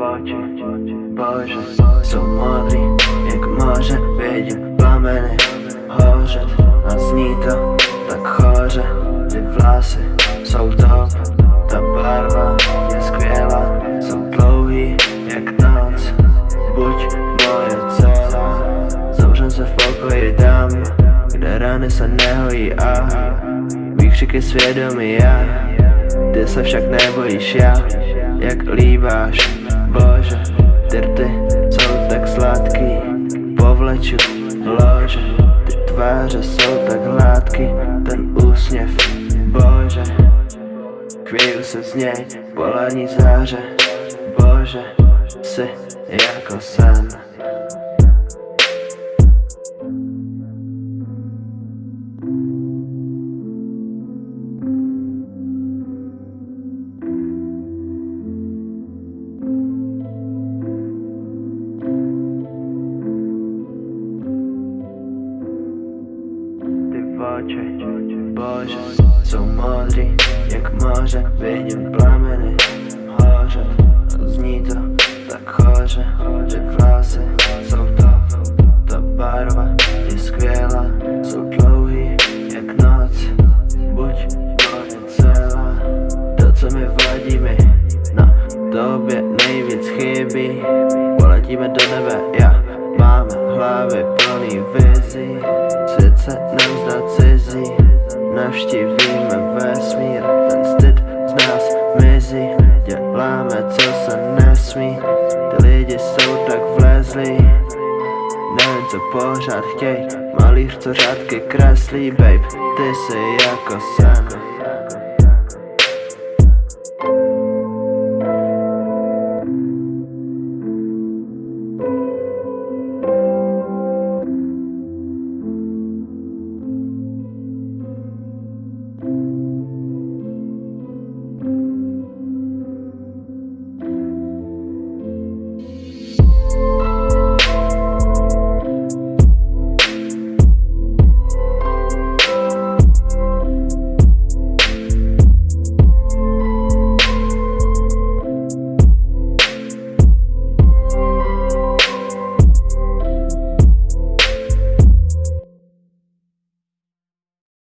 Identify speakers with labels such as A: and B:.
A: oči, bože Jsou modrý, jak moře Vidím plameny hořet A zní to tak choře Ty vlasy jsou top Ta barva je skvělá Jsou dlouhý jak noc Buď moje celá Zavřem se v pokoji dám Kde rany se nehojí a Výkřiky svědomí já Ty se však nebojíš já Jak líbáš Bože Ty rty jsou tak sladký Povleču lože Ty tváře jsou tak hladký Ten úsměv Bože Chvíju se z něj polení záře Bože Jsi jako sen bože, jsou modrý jak moře Vidím plameny hořet Zní to tak choře Ty vlasy jsou top Ta barva je skvělá. Jsou dlouhý jak noc Buď moje celá. To co mi vadí mi Na tobě nejvíc chybí. Poletíme do nebe, já Máme hlavy plný vizí se nám zdá cizí Navštívíme vesmír Ten styd z nás mizí. Děláme co se nesmí. Ty lidi jsou tak vlezlí. Nevím co pořád chtěj Malíř co řádky kreslí Babe, ty jsi jako sen